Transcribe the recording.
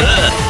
Ugh.